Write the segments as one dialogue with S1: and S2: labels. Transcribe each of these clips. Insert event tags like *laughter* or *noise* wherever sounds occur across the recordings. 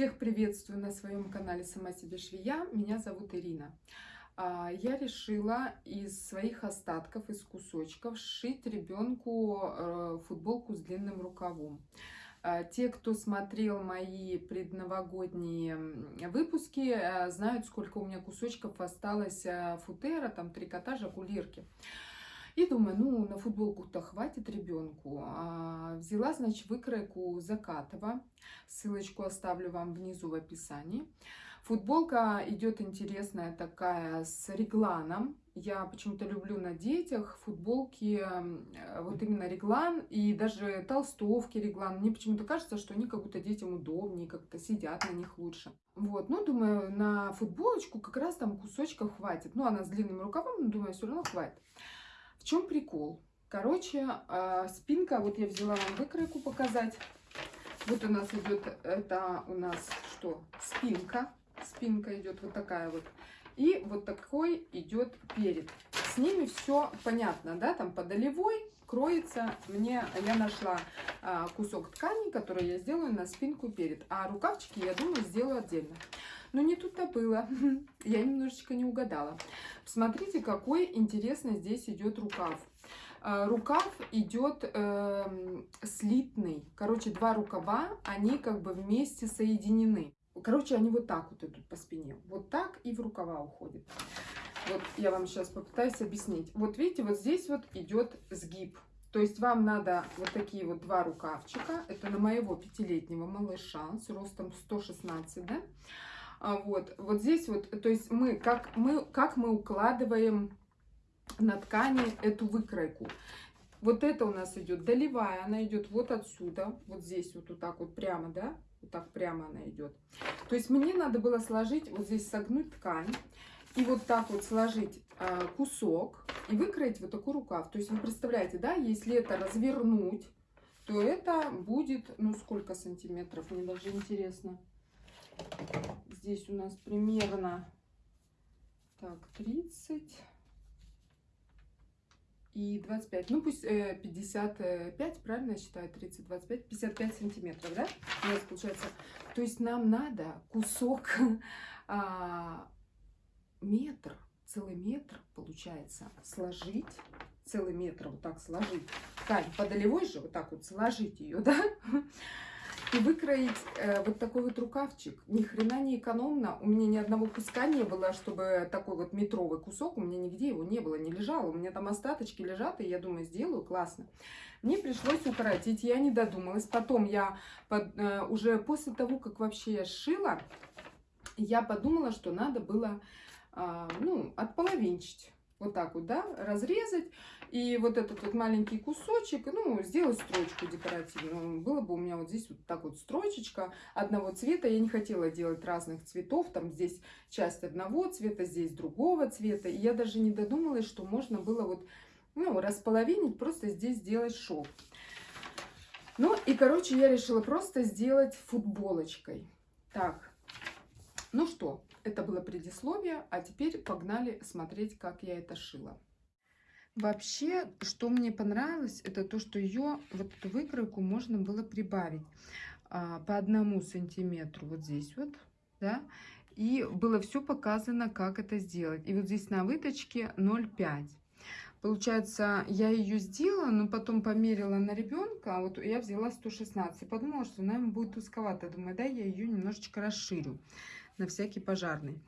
S1: Всех приветствую на своем канале «Сама себе швея». Меня зовут Ирина. А, я решила из своих остатков, из кусочков, сшить ребенку э, футболку с длинным рукавом. А, те, кто смотрел мои предновогодние выпуски, э, знают, сколько у меня кусочков осталось э, футера, там трикотажа, кулирки. И думаю, ну, на футболку-то хватит ребенку. А, взяла, значит, выкройку Закатова. Ссылочку оставлю вам внизу в описании. Футболка идет интересная такая с регланом. Я почему-то люблю на детях футболки, вот именно реглан и даже толстовки реглан. Мне почему-то кажется, что они как будто детям удобнее, как-то сидят на них лучше. Вот, ну, думаю, на футболочку как раз там кусочков хватит. Ну, она с длинным рукавом, думаю, все равно хватит. В чем прикол? Короче, а, спинка, вот я взяла вам выкройку показать. Вот у нас идет, это у нас что? Спинка. Спинка идет вот такая вот. И вот такой идет перед. С ними все понятно, да, там по долевой кроется. Мне, я нашла а, кусок ткани, который я сделаю на спинку перед. А рукавчики, я думаю, сделаю отдельно. Но не тут-то было. *laughs* Я немножечко не угадала. Смотрите, какой интересный здесь идет рукав. А, рукав идет э, слитный. Короче, два рукава, они как бы вместе соединены. Короче, они вот так вот идут по спине. Вот так и в рукава уходит. Вот я вам сейчас попытаюсь объяснить. Вот видите, вот здесь вот идет сгиб. То есть вам надо вот такие вот два рукавчика. Это на моего пятилетнего малыша с ростом 116, да? А вот, вот здесь вот, то есть мы, как мы, как мы укладываем на ткани эту выкройку. Вот это у нас идет долевая, она идет вот отсюда, вот здесь вот, вот так вот прямо, да, вот так прямо она идет. То есть мне надо было сложить, вот здесь согнуть ткань и вот так вот сложить э, кусок и выкроить вот такой рукав. То есть вы представляете, да, если это развернуть, то это будет, ну сколько сантиметров, мне даже интересно. Здесь у нас примерно так 30 и 25. Ну пусть э, 55, правильно я считаю, 30, 25, 55 сантиметров, да? У нас получается. То есть нам надо кусок *laughs* а, метр, целый метр получается сложить, целый метр вот так сложить. Ткань по долевой же вот так вот сложить ее, *laughs* да? И выкроить э, вот такой вот рукавчик. Ни хрена не экономно. У меня ни одного куска не было, чтобы такой вот метровый кусок, у меня нигде его не было, не лежал. У меня там остаточки лежат, и я думаю, сделаю, классно. Мне пришлось укоротить, я не додумалась. Потом я под, э, уже после того, как вообще я сшила, я подумала, что надо было, э, ну, отполовинчить вот так вот, да, разрезать. И вот этот вот маленький кусочек, ну, сделать строчку декоративную. Было бы у меня вот здесь вот так вот строчечка одного цвета. Я не хотела делать разных цветов. Там здесь часть одного цвета, здесь другого цвета. И я даже не додумалась, что можно было вот, ну, располовинить, просто здесь сделать шов. Ну, и, короче, я решила просто сделать футболочкой. Так, ну что, это было предисловие, а теперь погнали смотреть, как я это шила. Вообще, что мне понравилось, это то, что ее, вот эту выкройку можно было прибавить а, по одному сантиметру вот здесь вот, да, и было все показано, как это сделать. И вот здесь на выточке 0,5. Получается, я ее сделала, но потом померила на ребенка, а вот я взяла 116. Подумала, что, наверное, будет узковато. Думаю, да, я ее немножечко расширю на всякий пожарный.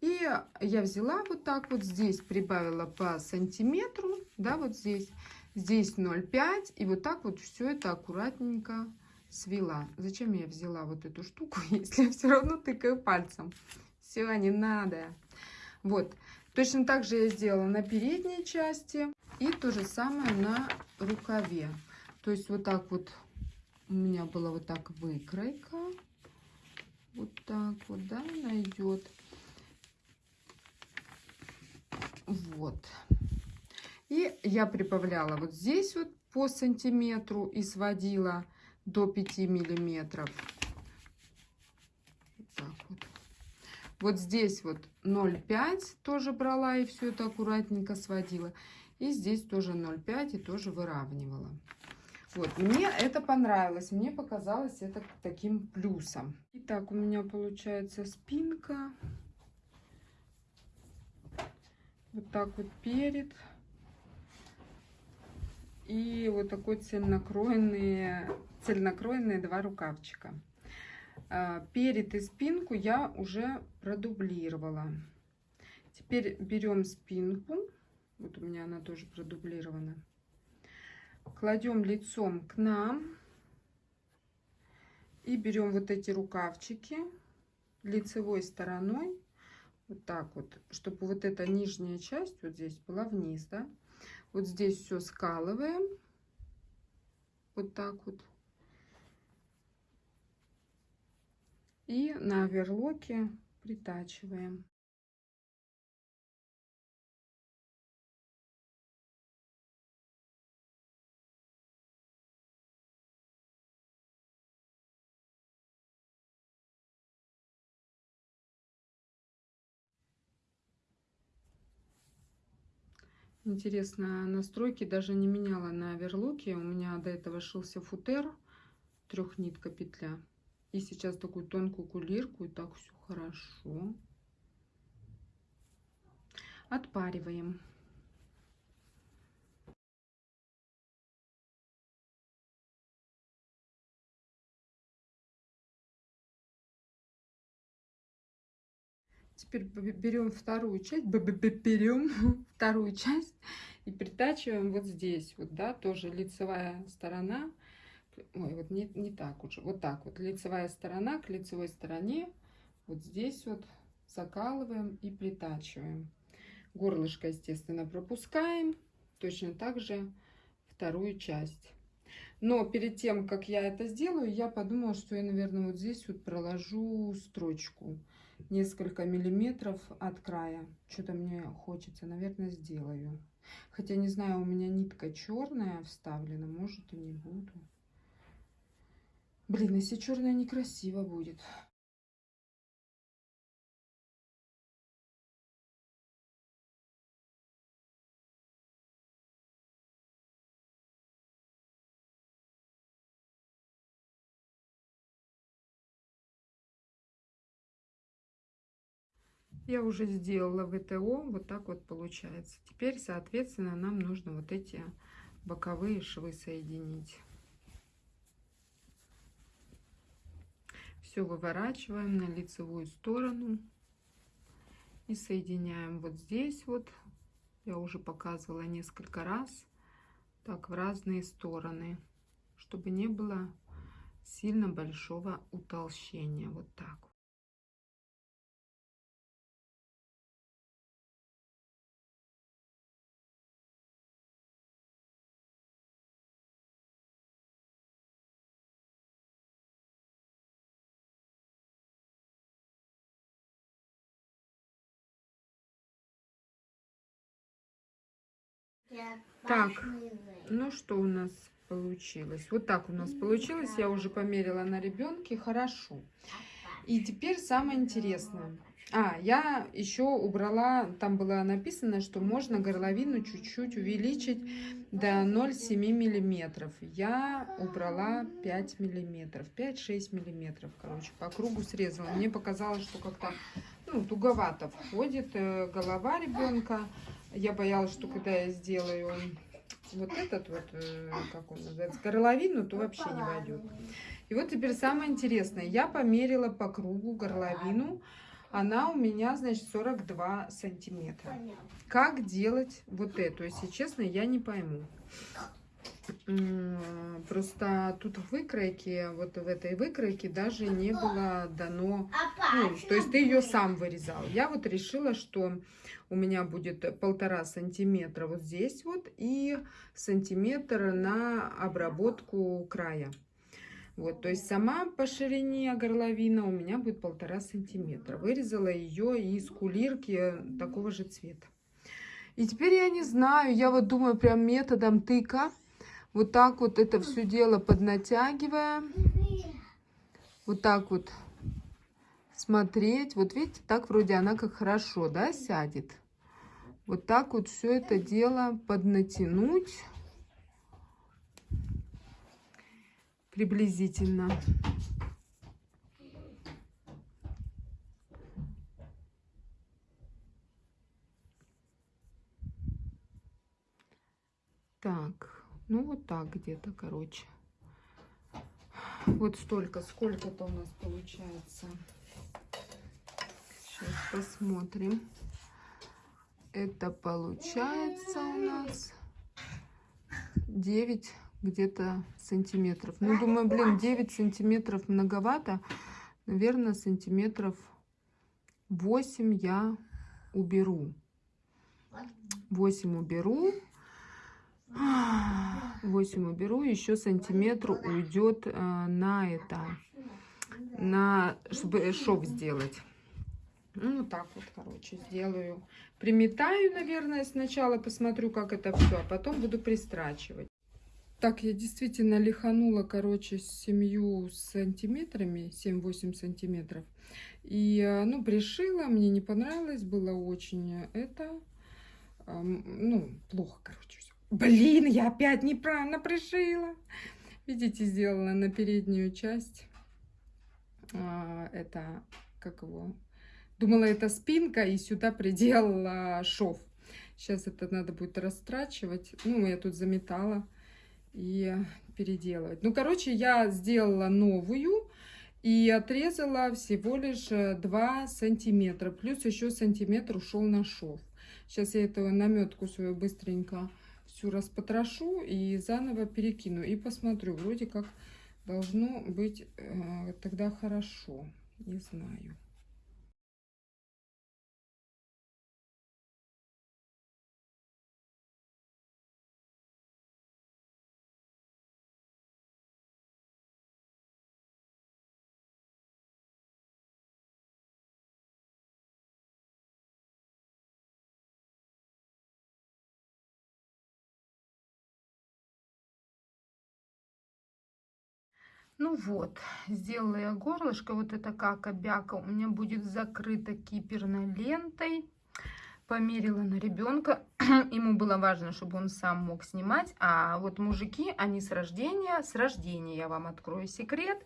S1: И я взяла вот так вот здесь, прибавила по сантиметру, да, вот здесь, здесь 0,5, и вот так вот все это аккуратненько свела. Зачем я взяла вот эту штуку, *laughs* если я все равно тыкаю пальцем? Все, не надо. Вот, точно так же я сделала на передней части и то же самое на рукаве. То есть вот так вот у меня была вот так выкройка вот так вот, да, она идет. Вот. И я прибавляла вот здесь вот по сантиметру и сводила до 5 миллиметров. Вот так вот. Вот здесь вот 0,5 тоже брала и все это аккуратненько сводила. И здесь тоже 0,5 и тоже выравнивала. Вот, мне это понравилось, мне показалось это таким плюсом. Итак, у меня получается спинка. Вот так вот перед. И вот такой цельнокроенные, цельнокроенные два рукавчика. А, перед и спинку я уже продублировала. Теперь берем спинку. Вот у меня она тоже продублирована кладем лицом к нам и берем вот эти рукавчики лицевой стороной вот так вот чтобы вот эта нижняя часть вот здесь была вниз да. Вот здесь все скалываем. Вот так вот. И на оверлоке притачиваем Интересно, настройки даже не меняла на оверлоке. У меня до этого шился футер, трехнитка петля. И сейчас такую тонкую кулирку, и так все хорошо. Отпариваем. Теперь берем вторую часть, берем *laughs* вторую часть и притачиваем вот здесь, вот, да, тоже лицевая сторона. Ой, вот не, не так уже, вот так вот, лицевая сторона к лицевой стороне, вот здесь вот закалываем и притачиваем. Горлышко, естественно, пропускаем, точно так же вторую часть. Но перед тем, как я это сделаю, я подумала, что я, наверное, вот здесь вот проложу строчку несколько миллиметров от края. Что-то мне хочется, наверное, сделаю. Хотя не знаю, у меня нитка черная вставлена, может и не буду. Блин, если черная некрасиво будет. Я уже сделала ВТО, вот так вот получается. Теперь, соответственно, нам нужно вот эти боковые швы соединить. Все выворачиваем на лицевую сторону и соединяем вот здесь вот. Я уже показывала несколько раз. Так, в разные стороны, чтобы не было сильно большого утолщения. Вот так. Так, ну что у нас получилось? Вот так у нас получилось. Я уже померила на ребенке. Хорошо. И теперь самое интересное. А, я еще убрала, там было написано, что можно горловину чуть-чуть увеличить до 0,7 миллиметров. Я убрала 5 миллиметров, 5-6 миллиметров, короче, по кругу срезала. Мне показалось, что как-то ну, туговато входит э, голова ребенка. Я боялась, что когда я сделаю вот этот вот, э, как он называется, горловину, то вообще не войдет. И вот теперь самое интересное. Я померила по кругу горловину. Она у меня, значит, 42 сантиметра. Как делать вот эту? Если честно, я не пойму. Просто тут в выкройке, вот в этой выкройке даже не было дано, ну, то есть ты ее сам вырезал. Я вот решила, что у меня будет полтора сантиметра вот здесь вот и сантиметр на обработку края. Вот, то есть сама по ширине горловина у меня будет полтора сантиметра. Вырезала ее из кулирки такого же цвета. И теперь я не знаю, я вот думаю прям методом тыка вот так вот это все дело поднатягиваем. Вот так вот смотреть. Вот видите, так вроде она как хорошо, да, сядет. Вот так вот все это дело поднатянуть. приблизительно. Так, ну вот так где-то, короче. Вот столько, сколько-то у нас получается. Сейчас посмотрим. Это получается у нас 9 где-то сантиметров. Ну, думаю, блин, 9 сантиметров многовато. Наверное, сантиметров 8 я уберу. 8 уберу. 8 уберу. Еще сантиметр уйдет э, на это. На, чтобы шов сделать. Ну, вот так вот, короче, сделаю. Приметаю, наверное, сначала, посмотрю, как это все, а потом буду пристрачивать. Так, я действительно лиханула, короче, с 7 сантиметрами, 7-8 сантиметров. И, э, ну, пришила, мне не понравилось, было очень это, ну, плохо, короче. Блин, я опять неправильно пришила. Видите, сделала на переднюю часть, а, это, как его, думала, это спинка, и сюда приделала шов. Сейчас это надо будет растрачивать. Ну, я тут заметала и переделывать. Ну, короче, я сделала новую и отрезала всего лишь 2 э, сантиметра. Плюс еще сантиметр ушел на шов. Сейчас я эту наметку свою быстренько всю распотрошу и заново перекину. И посмотрю, вроде как должно быть э, тогда хорошо. Не знаю. Ну вот, сделала я горлышко. Вот это как обяка у меня будет закрыта киперной лентой. Померила на ребенка. *clears throat* Ему было важно, чтобы он сам мог снимать. А вот мужики, они с рождения, с рождения, я вам открою секрет,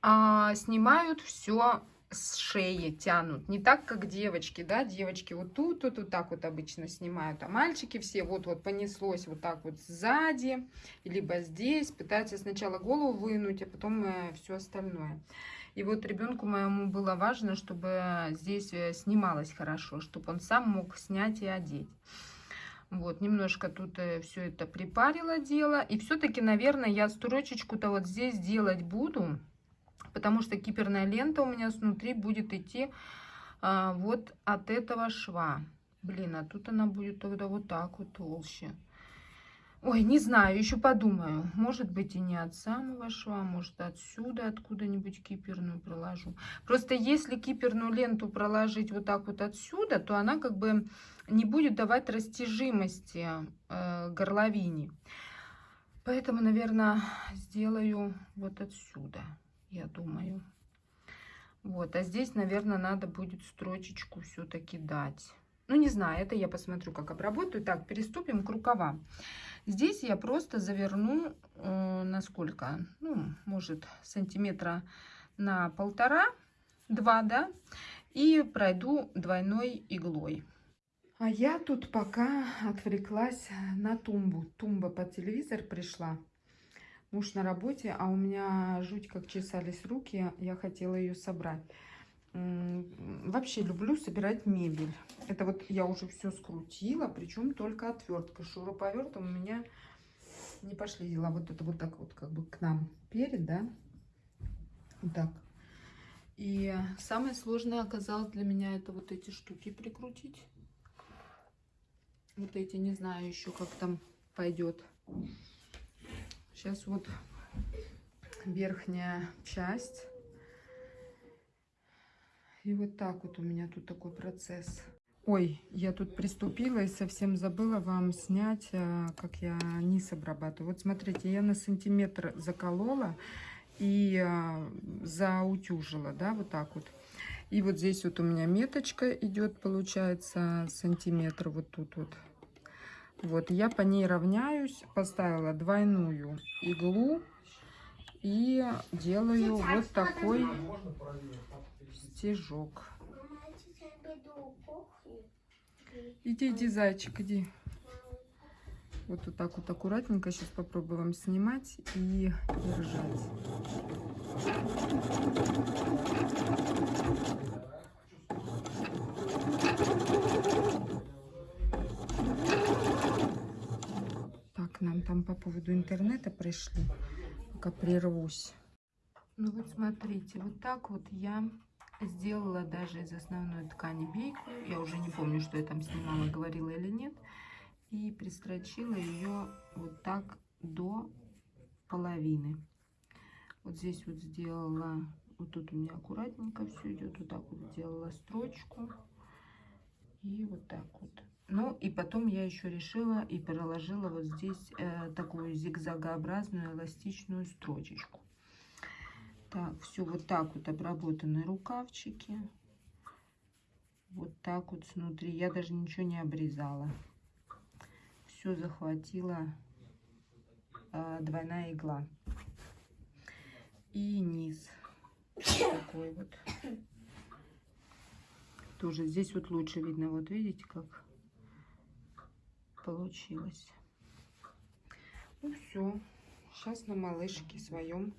S1: а, снимают все с шеи тянут. Не так, как девочки, да, девочки вот тут, тут, вот так вот обычно снимают, а мальчики все вот-вот понеслось вот так вот сзади, либо здесь, пытаются сначала голову вынуть, а потом э, все остальное. И вот ребенку моему было важно, чтобы здесь э, снималось хорошо, чтобы он сам мог снять и одеть. Вот, немножко тут э, все это припарило дело. И все-таки, наверное, я строчечку-то вот здесь делать буду потому что киперная лента у меня снутри будет идти а, вот от этого шва. Блин, а тут она будет тогда вот так вот толще. Ой, не знаю, еще подумаю. Может быть и не от самого шва, может отсюда откуда-нибудь киперную проложу. Просто если киперную ленту проложить вот так вот отсюда, то она как бы не будет давать растяжимости э, горловине. Поэтому, наверное, сделаю вот отсюда я думаю. Вот, а здесь, наверное, надо будет строчечку все-таки дать. Ну, не знаю, это я посмотрю, как обработаю. Так, переступим к рукавам. Здесь я просто заверну, э, на сколько? Ну, может, сантиметра на полтора, два, да? И пройду двойной иглой. А я тут пока отвлеклась на тумбу. Тумба под телевизор пришла. Муж на работе, а у меня жуть как чесались руки, я хотела ее собрать. Вообще люблю собирать мебель. Это вот я уже все скрутила, причем только отвертка. Шуруповертом у меня не пошли дела. Вот это вот так вот как бы к нам перед, да? Вот так. И самое сложное оказалось для меня это вот эти штуки прикрутить. Вот эти, не знаю еще, как там пойдет. Сейчас вот верхняя часть. И вот так вот у меня тут такой процесс. Ой, я тут приступила и совсем забыла вам снять, э, как я низ обрабатываю. Вот смотрите, я на сантиметр заколола и э, заутюжила, да, вот так вот. И вот здесь вот у меня меточка идет, получается, сантиметр вот тут вот. Вот, я по ней равняюсь, поставила двойную иглу И делаю вот такой стежок. Иди, иди, зайчик, иди. Вот, вот так вот аккуратненько сейчас попробую вам снимать и держать. Так, нам там по поводу интернета пришли. Пока прервусь. Ну вот смотрите, вот так вот я сделала даже из основной ткани бейку. Я уже не помню, что я там снимала, говорила или нет. И пристрочила ее вот так до половины. Вот здесь вот сделала, вот тут у меня аккуратненько все идет. Вот так вот сделала строчку. И вот так вот. Ну и потом я еще решила и проложила вот здесь э, такую зигзагообразную эластичную строчечку. Так, все вот так вот обработаны рукавчики. Вот так вот снутри. Я даже ничего не обрезала. Все захватила э, двойная игла. И низ такой вот. Тоже здесь вот лучше видно. Вот видите, как получилось. Ну все. Сейчас на малышке своем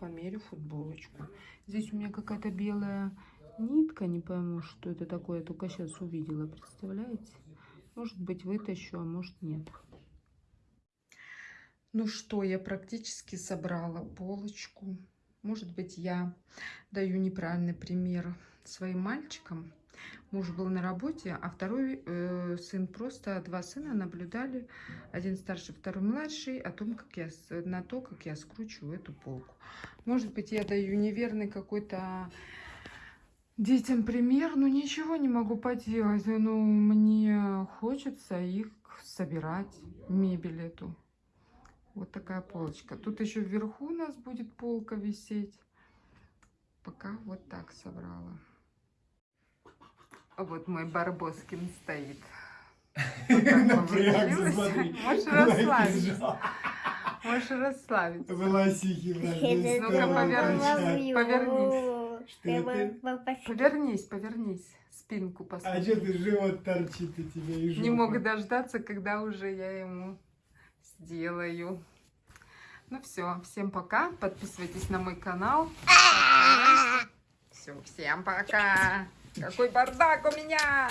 S1: померю футболочку. Здесь у меня какая-то белая нитка, не пойму, что это такое. Я только сейчас увидела, представляете? Может быть, вытащу, а может нет. Ну что, я практически собрала полочку. Может быть, я даю неправильный пример своим мальчикам. Муж был на работе, а второй э, сын просто два сына наблюдали, один старший, второй младший, о том, как я на то, как я скручиваю эту полку. Может быть, я даю неверный какой-то детям пример, но ничего не могу поделать. Ну, мне хочется их собирать, мебель эту. Вот такая полочка. Тут еще вверху у нас будет полка висеть. Пока вот так собрала. Вот мой Барбоскин стоит. *laughs*
S2: Напрягся, смотри.
S1: Можешь расслабиться. Можешь расслабиться.
S2: Волосики.
S1: Ну-ка, повернись. Повернись. Повернись, повернись. Спинку
S2: А
S1: посмотри.
S2: что ты живот торчит у тебя и
S1: Не мог дождаться, когда уже я ему сделаю. Ну все, всем пока. Подписывайтесь на мой канал. Все, всем пока. Какой бардак у меня!